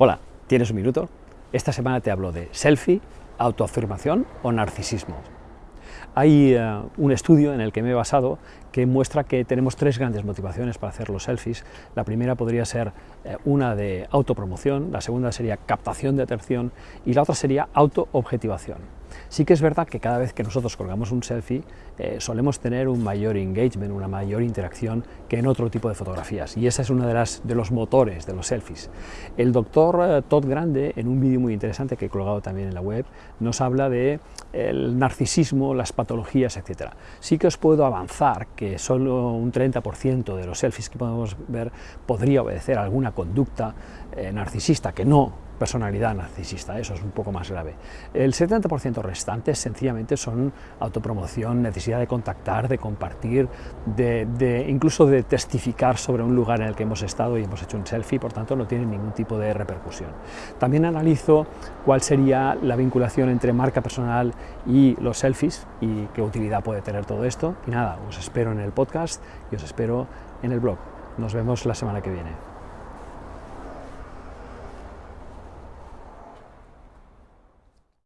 Hola, ¿tienes un minuto? Esta semana te hablo de selfie, autoafirmación o narcisismo. Hay uh, un estudio en el que me he basado que muestra que tenemos tres grandes motivaciones para hacer los selfies. La primera podría ser eh, una de autopromoción, la segunda sería captación de atención y la otra sería autoobjetivación. Sí que es verdad que cada vez que nosotros colgamos un selfie eh, solemos tener un mayor engagement, una mayor interacción que en otro tipo de fotografías y esa es una de, las, de los motores de los selfies. El doctor eh, Todd Grande, en un vídeo muy interesante que he colgado también en la web, nos habla de el narcisismo, las patologías, etc. Sí que os puedo avanzar que solo un 30% de los selfies que podemos ver podría obedecer a alguna conducta eh, narcisista, que no personalidad narcisista, eso es un poco más grave. El 70% restante sencillamente son autopromoción, necesidad de contactar, de compartir, de, incluso de testificar sobre un lugar en el que hemos estado y hemos hecho un selfie, por tanto no tiene ningún tipo de repercusión. También analizo cuál sería la vinculación entre marca personal y los selfies y qué utilidad puede tener todo esto. Y nada, os espero en el podcast y os espero en el blog. Nos vemos la semana que viene.